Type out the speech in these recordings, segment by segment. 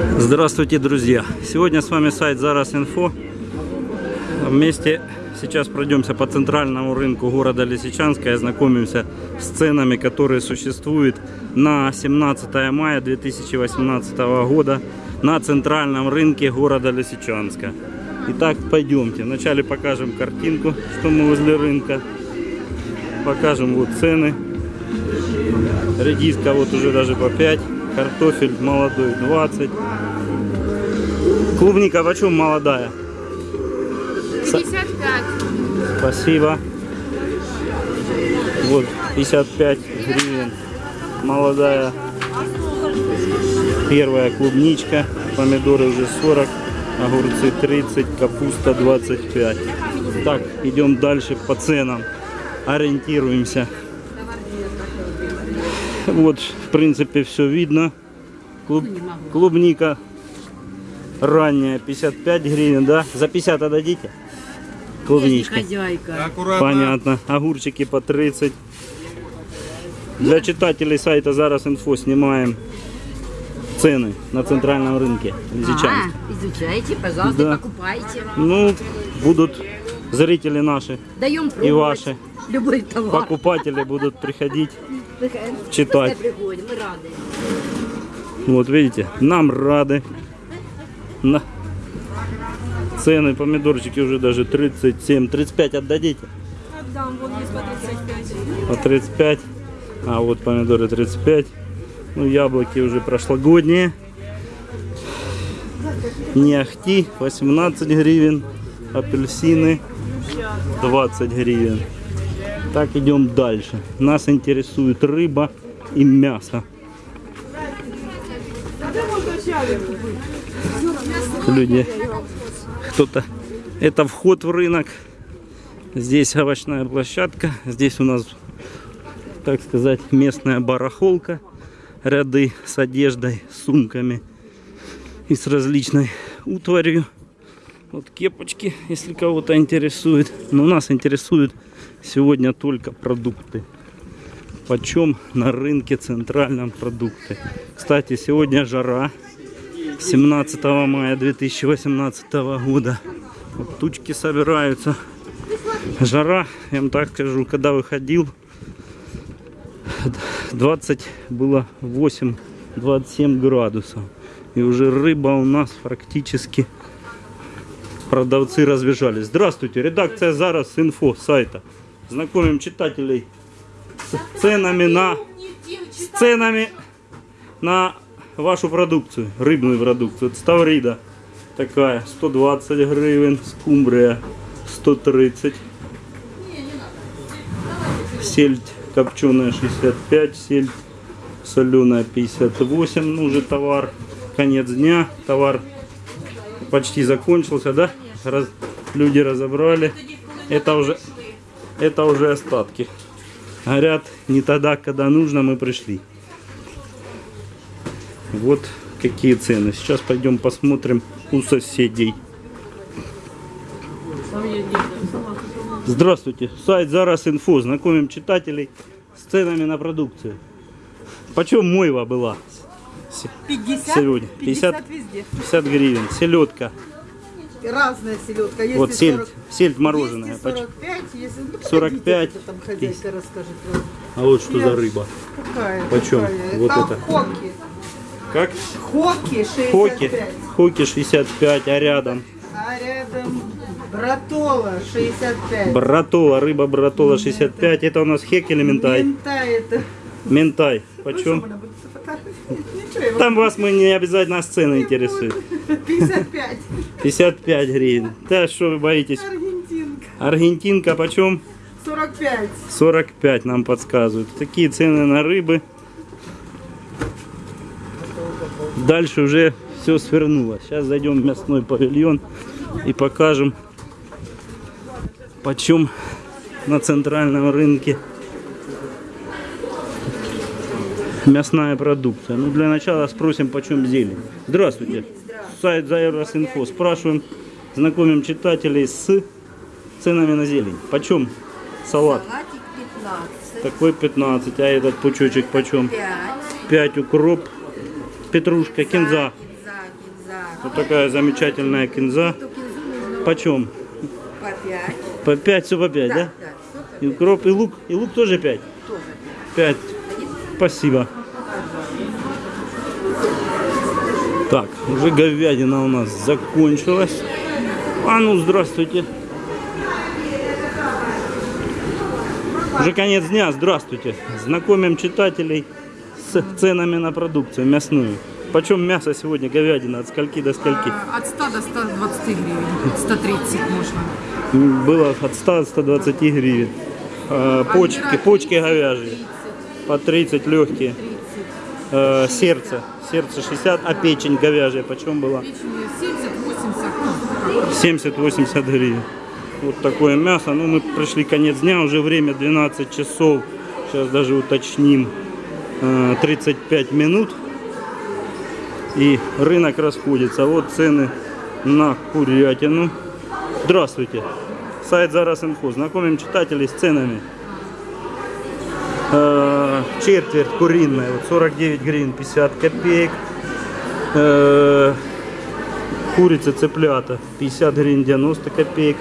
Здравствуйте, друзья! Сегодня с вами сайт Зараз Инфо. Вместе сейчас пройдемся по центральному рынку города Лисичанска и ознакомимся с ценами, которые существуют на 17 мая 2018 года на центральном рынке города Лисичанска. Итак, пойдемте. Вначале покажем картинку, что мы возле рынка. Покажем вот цены. Редиска вот уже даже по 5. Картофель молодой 20. Клубника почем молодая? 55. Спасибо. Вот 55 гривен. Молодая. Первая клубничка. Помидоры уже 40. Огурцы 30. Капуста 25. Так, идем дальше по ценам. Ориентируемся. Вот, в принципе, все видно. Клуб- клубника ранняя 55 гривен, да? За 50 отдадите? Клубничка. Хозяйка. Понятно. Огурчики по 30. Для читателей сайта Зараз Инфо снимаем цены на центральном рынке. А, изучайте, пожалуйста, Да. покупайте. Ну, будут зрители наши, Даем. И ваши. Любой товар. покупатели будут приходить. Читать. приходим, мы рады. Вот видите, нам рады. На. Цены помидорчики уже даже 37, 35 отдадите? Отдам, вон есть по 35. По 35. А вот помидоры 35. Ну, яблоки уже прошлогодние. Не ахти 18 гривен. Апельсины 20 гривен. Так, идем дальше. Нас интересует рыба и мясо. Люди, кто-то... Это вход в рынок. Здесь овощная площадка. Здесь у нас так сказать, местная барахолка. Ряды с одеждой, с сумками и с различной утварью. Вот кепочки, если кого-то интересует. Но нас интересуют сегодня только продукты. Почем на рынке центральном продукты. Кстати, сегодня жара. 17 мая 2018 года. Вот тучки собираются. Жара, я вам так скажу, когда выходил, 20 было 8 27 градусов и уже рыба у нас практически продавцы разбежались здравствуйте редакция зараз инфо сайта знакомим читателей с ценами на с ценами на вашу продукцию рыбную продукцию. Ставрида такая 120 гривен скумбрия 130 сельдь копченая 65, сельдь соленая 58, ну уже товар, конец дня, товар почти закончился, да? Раз, люди разобрали, это уже, это уже остатки. Горят не тогда, когда нужно, мы пришли. Вот какие цены. Сейчас пойдем посмотрим у соседей. Здравствуйте, сайт Зараз Инфо. Знакомим читателей с ценами на продукцию. Почем мойва была? С- 50? Сегодня. 50? 50 везде. 50 гривен. Селедка. Разная селедка. Есть Вот сельдь, 40, сельдь мороженая. есть и Почем? 45, если... Ну, 45, погодите, что там хозяйка расскажет. А вот что Я- за рыба? Какая? Почем? какая? Вот там это. хоки. Как? Хоки 65. Хоки. Хоки 65, а рядом? А рядом братола 65. Братола, рыба братола 65. Это у нас хек или ментай? Мента это. Ментай. Ну, Почем? я Там вас мы не обязательно сцены интересуют. вам- 55. 55 гривен. Да что вы боитесь? Аргентинка. Аргентинка почем? 45. 45 нам подсказывают. Такие цены на рыбы. Дальше уже все свернуло. Сейчас зайдем в мясной павильон и покажем, почем на центральном рынке мясная продукция. Ну, для начала спросим, почем зелень. Здравствуйте. Сайт Зайрос.инфо. Спрашиваем, знакомим читателей с ценами на зелень. Почем салат? Салатик 15, Такой 15, а этот пучочек почем? 5, 5 укроп, петрушка, кинза. за Вот такая замечательная кинза. Почем? По 5. По 5, все по 5, да? Да, И укроп, и лук, и лук тоже 5? тоже. 5. Спасибо. Так, уже говядина у нас закончилась. А ну, здравствуйте. Уже конец дня, здравствуйте. Знакомим читателей с ценами на продукцию мясную. Почем мясо сегодня, говядина, от скольки до скольки? А, От 100 до 120 гривен. 130 можно. Было от 100 до 120 гривен. А, почки, почки 30, говяжьи. 30, По 30 легкие. 30. Э, сердце. Сердце 60, а печень говяжья почем была? Печень 70-80. ну, как. 70-80 гривен. Вот такое мясо. Ну, мы пришли конец дня, уже время 12 часов. Сейчас даже уточним. Э, 35 минут. И рынок расходится. Вот цены на курятину. Здравствуйте. Сайт Зараз Инфо. Знакомим читателей с ценами. Э, четверть куриная, вот 49 гривен 50 копеек. Э, курица цыплята 50 гривен 90 копеек.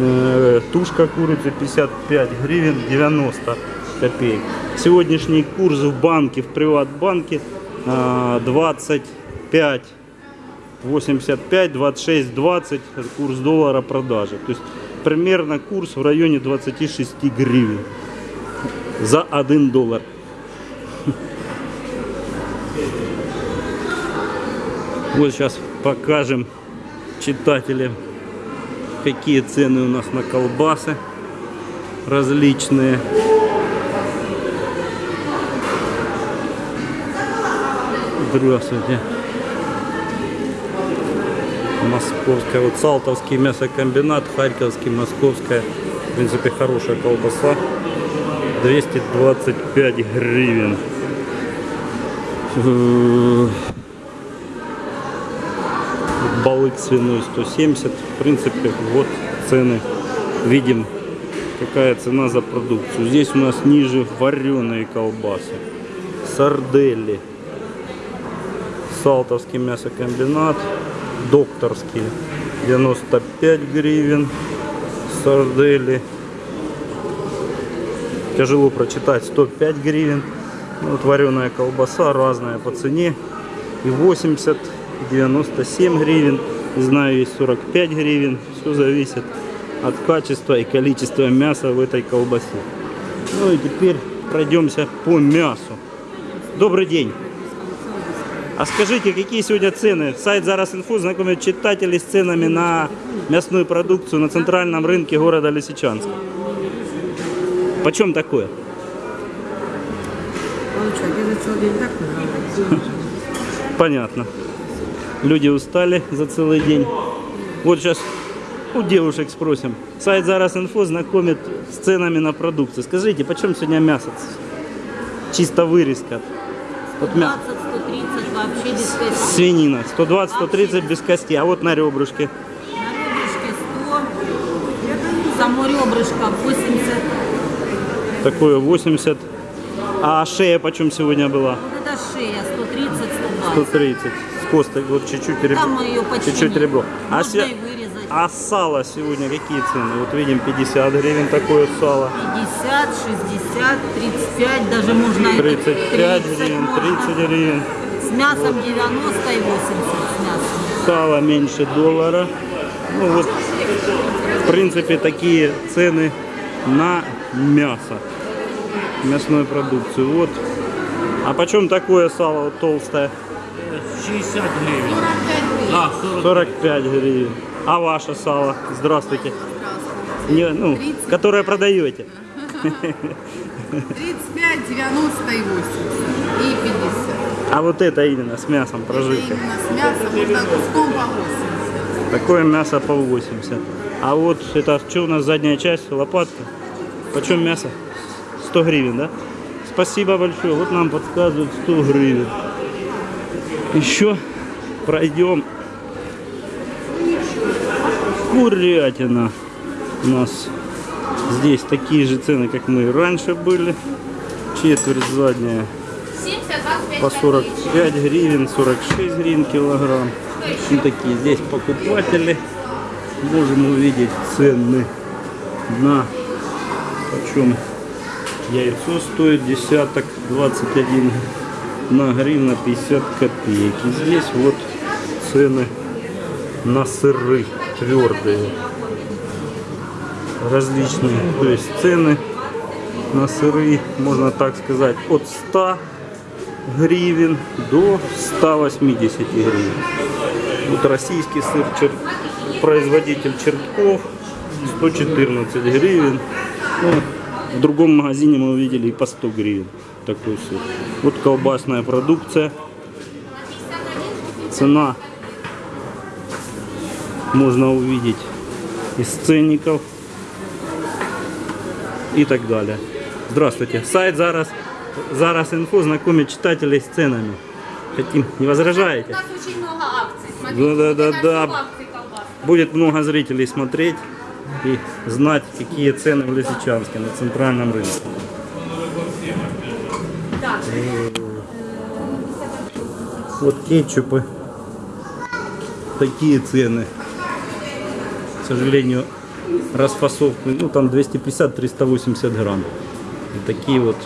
Э, тушка курицы 55 гривен 90 копеек. Сегодняшний курс в банке, в приватбанке э, 25 85, 26, 20 курс доллара продажи. То есть примерно курс в районе 26 гривен за 1 доллар. Вот сейчас покажем читателям, какие цены у нас на колбасы различные. Здравствуйте. Московская, вот Салтовский мясокомбинат, Харьковский, Московская. В принципе, хорошая колбаса. 225 гривен. Балык свиной 170. В принципе, вот цены. Видим, какая цена за продукцию. Здесь у нас ниже вареные колбасы. Сардели. Салтовский мясокомбинат. Докторский. 95 гривен. Сардели. Тяжело прочитать 105 гривен. Ну, Вот вареная колбаса разная по цене. И 80, 97 гривен. Знаю, есть 45 гривен. Все зависит от качества и количества мяса в этой колбасе. Ну и теперь пройдемся по мясу. Добрый день. А скажите, какие сегодня цены? Сайт Зараз Инфо знакомит читателей с ценами на мясную продукцию на центральном рынке города Лисичанска. Так нравится. Понятно. Люди устали за целый день. Вот сейчас у девушек спросим. Сайт Зараз Инфо знакомит с ценами на продукцию. Скажите, почем сегодня мясо? Чисто вырезка. Вот мя... 120, 130 вообще без костей. Свинина. 120-130 без кости. А вот на ребрышке. На ребрышке 100. Само ребрышко 80. Такое 80. А шея почем сегодня была? Вот это шея 130, 120. 130. С костой. Вот чуть-чуть ребро. Там ее почти Чуть-чуть ребро. А, Можно и вырезать. а сало сегодня какие цены? Вот видим 50 гривен такое сало. 50, 60, 35, даже можно и 35 30 гривен, можно. 30 гривен. С мясом 90 и 80 с мясом. Сало меньше доллара. Ну вот, в принципе, такие цены на мясо. Мясную продукцию. Вот. А почем такое сало вот толстое? 60 гривен. Да, 40. 45 гривен. А ваше сало? Здравствуйте. Не, ну, которое продаете. 35, 90 и 80. И 50. А вот это именно с мясом Это прожилка. именно с мясом, можно куском по 80. Такое мясо по 80. А вот это что у нас задняя часть, лопатка. Почем мясо? 100 гривен, да? Спасибо большое. Вот нам подсказывают 100 гривен. Еще пройдем. Курятина. У нас здесь такие же цены, как мы раньше были. Четверть задняя по 45 гривен, 46 гривен килограмм. общем, такие здесь покупатели. Можем увидеть цены на почем яйцо стоит десяток 21 на гривна 50 копеек. И здесь вот цены на сыры твердые различные. То есть цены на сыры можно так сказать от 100 гривен до 180 гривен. Вот российский сыр чер- производитель чертков 114 гривен. Ну, в другом магазине мы увидели и по 100 гривен такой сыр вот колбасная продукция цена можно увидеть из ценников и так далее. Здравствуйте. Сайт Зараз, Зараз Инфо знакомит читателей с ценами. Хотим, не возражаете? У нас очень много акций. Смотрите, Да, да, да, да. колбас. Будет много зрителей смотреть и знать, какие цены в Лисичанске на центральном рынке. Вот кетчупы. Такие цены. К сожалению, расфасовку, ну там 250-380 грамм. И такие вот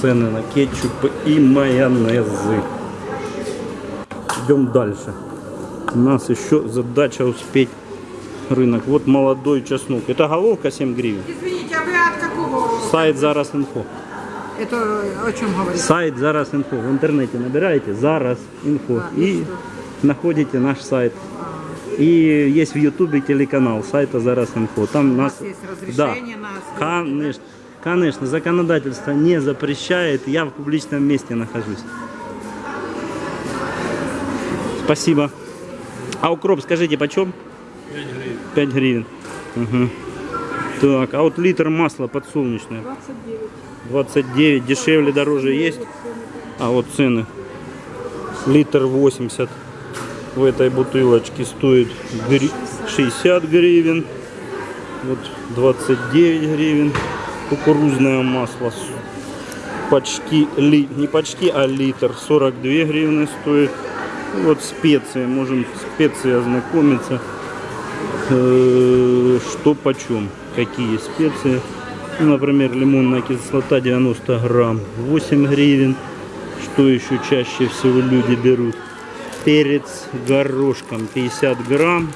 цены на кетчупы и майонезы. Идем дальше. У нас еще задача успеть рынок. Вот молодой чеснок. Это головка 7 гривен. Извините, а вы от какого? Сайт Зараз Инфо. Это о чем говорите? Сайт Зараз Инфо. В интернете набираете Зараз Инфо и находите наш сайт. И есть в Ютубе телеканал сайта Зараз Инфо. Там нас, есть да, разрешение на съемки, конечно, конечно, законодательство не запрещает. Я в публичном месте нахожусь. Спасибо. А укроп, скажите, почем? 5 гривен. Мгм. Так, а вот литр масла подсолнечное? 29. Дешевле, дороже есть? А вот цены. Литр 80 в этой бутылочке стоит гри- 60 гривен. Вот 29 гривен. Кукурузное масло почти, ли, не почти, а литр 42 гривны стоит. Вот специи, можем специи ознакомиться. Э, Что почем, какие специи. Ну, Например, лимонная кислота 90 грамм 8 гривен. Что еще чаще всего люди берут? Перец горошком 50 грамм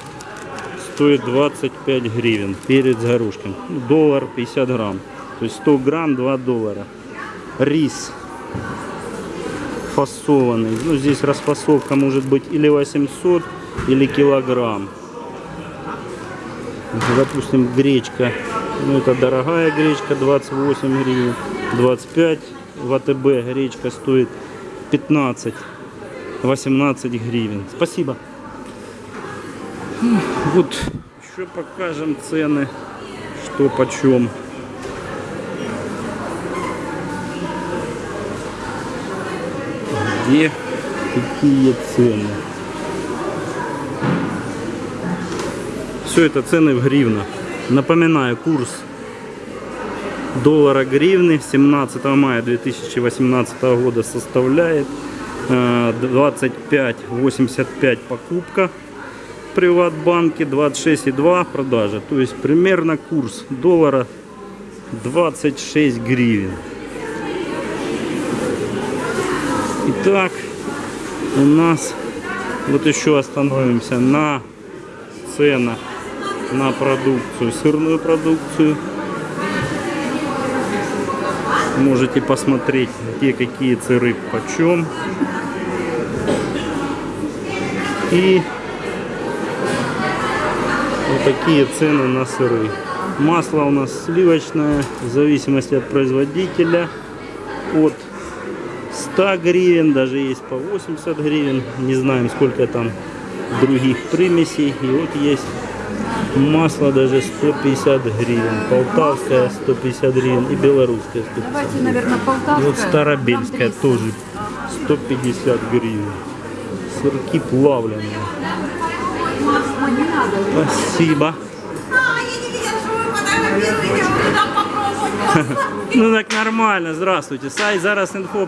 стоит 25 гривен. Перец горошком. Доллар 50 грамм. То есть 100 грамм 2 доллара. Рис фасованный. Ну, здесь расфасовка может быть или 800, или килограмм. Допустим, гречка. Ну, это дорогая гречка, 28 гривен. 25 в АТБ гречка стоит 15. 18 гривен. Спасибо. Вот еще покажем цены, что почем. Где какие цены? Все это цены в гривнах. Напоминаю, курс доллара гривны 17 мая 2018 года составляет э, 25,85 покупка в Приватбанке, 26,2 продажа. То есть примерно курс доллара 26 гривен. Итак, у нас вот еще остановимся на ценах на продукцию, сырную продукцию. Можете посмотреть, где какие сыры почем. И вот такие цены на сыры. Масло у нас сливочное, в зависимости от производителя, от 100 гривен, даже есть по 80 гривен. Не знаем, сколько там других примесей. И вот есть масло даже 150 гривен. Полтавское 150 гривен и белорусское 150 Давайте, наверное, И полтавская. вот 300. тоже 150 гривен. Сырки плавленые. Ой, не надо. Спасибо. Ну так нормально, здравствуйте. Сайт Зараз Инфо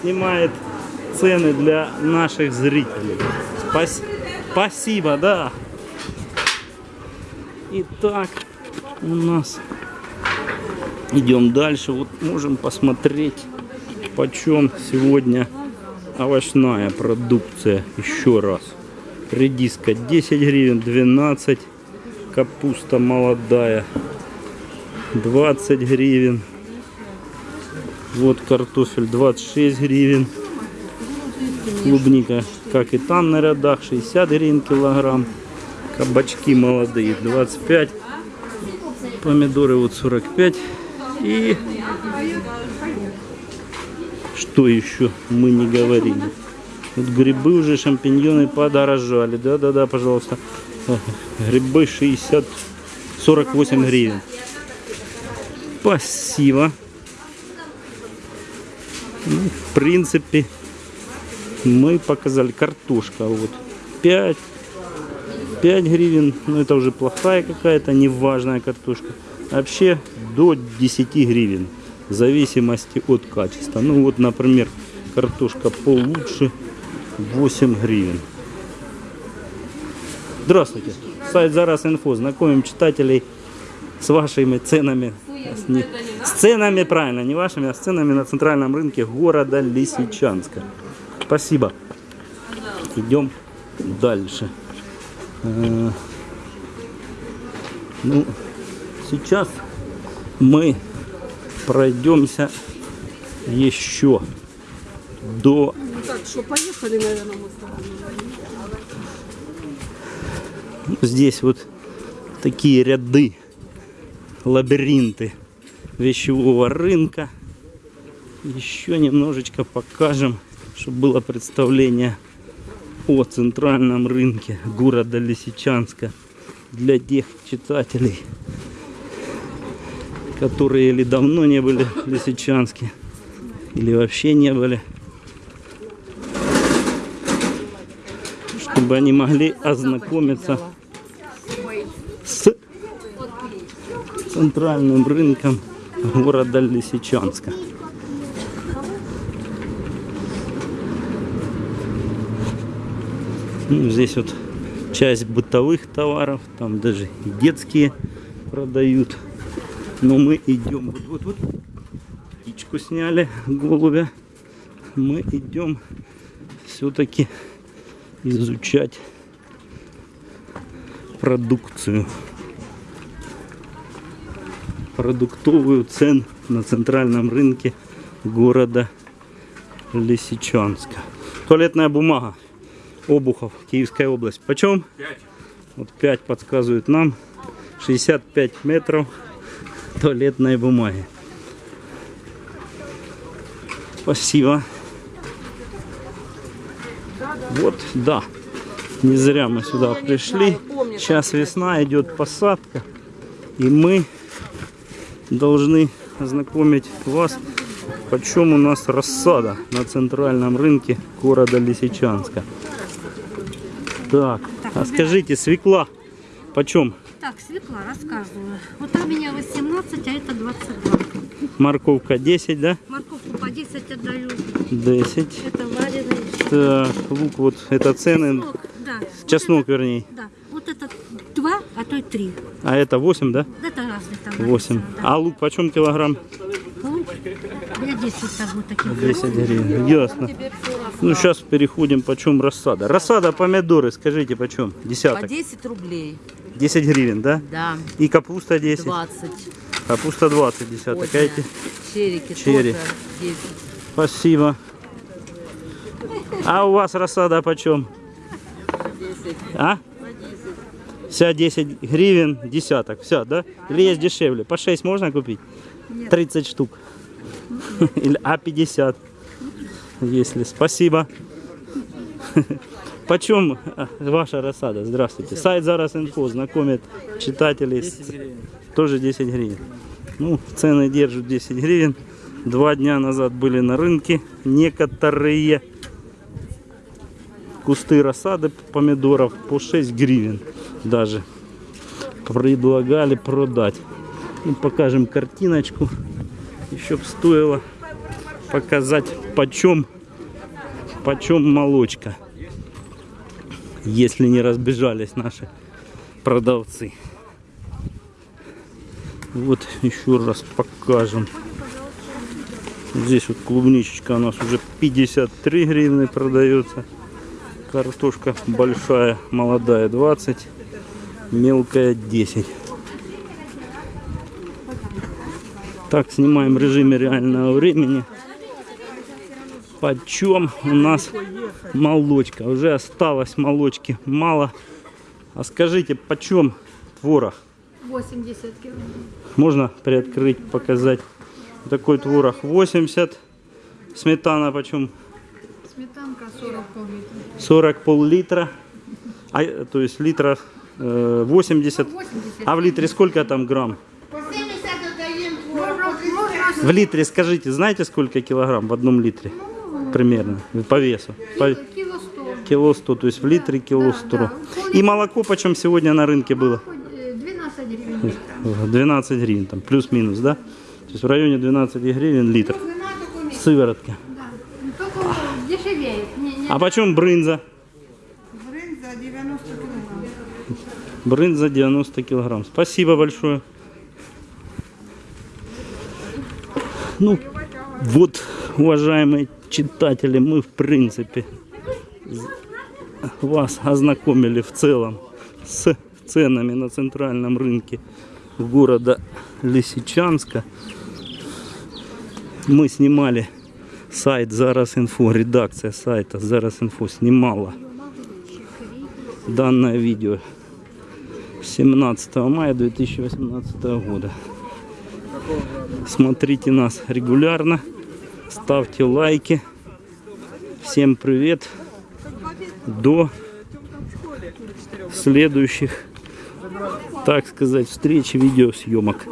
снимает цены для наших зрителей. Спасибо, да. Итак, у нас идем дальше. Вот можем посмотреть, почем сегодня овощная продукция. Еще раз. Редиска 10 гривен, 12. Капуста молодая 20 гривен. Вот картофель 26 гривен. Клубника, как и там на рядах, 60 гривен килограмм. Кабачки молодые 25. Помидоры вот 45. И что еще мы не говорили? Вот грибы уже, шампиньоны подорожали. Да-да-да, пожалуйста. Грибы 60, 48 гривен. Спасибо. Ну, в принципе, мы показали картошка. Вот 5, 5 гривен. Ну, это уже плохая какая-то, неважная картошка. Вообще до 10 гривен. В зависимости от качества. Ну, вот, например, картошка получше 8 гривен. Здравствуйте. Сайт Зараз Инфо. Знакомим читателей с вашими ценами. С, не- с ценами, правильно, не вашими, а с ценами на центральном рынке города Лисичанска. Спасибо. Идем дальше. Э, Ну, сейчас мы пройдемся еще до Так что, поехали, наверное, мы с тобой. Здесь вот такие ряды, лабиринты вещевого рынка. Еще немножечко покажем, чтобы было представление о центральном рынке города Лисичанска для тех читателей, которые или давно не были в Лисичанске, или вообще не были. чтобы они могли ознакомиться с центральным рынком города Лисичанска. Ну, здесь вот часть бытовых товаров, там даже и детские продают. Но мы идем, вот, вот, вот, птичку сняли, голубя. Мы идем все-таки изучать продукцию. Продуктовую цен на центральном рынке города Лисичанска. Туалетная бумага. Обухов, Киевская область. Почем? 5. Вот 5 подсказывают нам. 65 метров туалетной бумаги. Спасибо. Вот, да. Не зря мы сюда пришли. Сейчас весна, идет посадка. И мы должны ознакомить вас, почем у нас рассада на центральном рынке города Лисичанска. Так, а скажите, свекла почем? Так, свекла, рассказываю. Вот там у меня 18, а это 22. Морковка 10, да? Морковку по 10 отдаю. 10. Это вареный. Так, лук вот, это цены, Чеснок, да. чеснок вернее. Да. Вот это 2, а то и 3. А это 8, да? Это разные там. 8. написано, А лук почем килограмм? Да. Лук, Я 10 торгую таких. 10 гривен. Ясно. Ну, сейчас переходим, почем рассада. Рассада, помидоры, скажите, почем? По Десяток. 10 рублей. 10 гривен, да? Да. И капуста 10. 20. Капуста 20 десяток. А Поздняя. эти? Черики Черри. тоже 10. Спасибо. А у вас рассада почем? А? Вся 10 гривен десяток. Вся, да? Или есть дешевле? По 6 можно купить? 30 штук. Или, а 50? Если. Спасибо. Почем а, ваша рассада? Здравствуйте. Сайт Зараз Инфо знакомит читателей. Тоже 10 гривен. Ну, цены держат 10 гривен. Два дня назад были на рынке некоторые кусты рассады помидоров по 6 гривен даже предлагали продать. Ну, покажем картиночку. Еще стоило показать почем, почем молочка. если не разбежались наши продавцы. Вот еще раз покажем. Здесь вот клубничечка у нас уже 53 гривны продается. Картошка большая, молодая 20, мелкая 10. Так, снимаем в режиме реального времени. Почем у нас молочка? Уже осталось молочки мало. А скажите, почем творог? 80 килограмм. Можно приоткрыть, показать. Такой творог 80. Сметана почем? Сметанка 40 пол-литра. 40 пол-литра. А, то есть литра э, 80. А в литре сколько там грамм? В литре скажите, знаете сколько килограмм в одном литре? Примерно, по весу. По- Кило 100. Кило 100, то есть в литре кило 100. И молоко почем сегодня на рынке было? Э, 12 гривен литра. 12 гривен, там плюс-минус, да? То есть в районе 12 гривен литр. Сыворотка. Да. Ну, Только дешевеет. Не, не А почем брынза? Бринза 90 килограмм. Брынза 90 килограмм. Спасибо большое. Ну, вот, уважаемые читатели, мы в принципе вас ознакомили в целом с ценами на центральном рынке города Лисичанска. Мы снимали сайт Зараз Инфо, редакция сайта Зараз Инфо снимала данное видео 17 мая 2018 года. Смотрите нас регулярно, ставьте лайки. Всем привет. До следующих, так сказать, встреч, видеосъемок.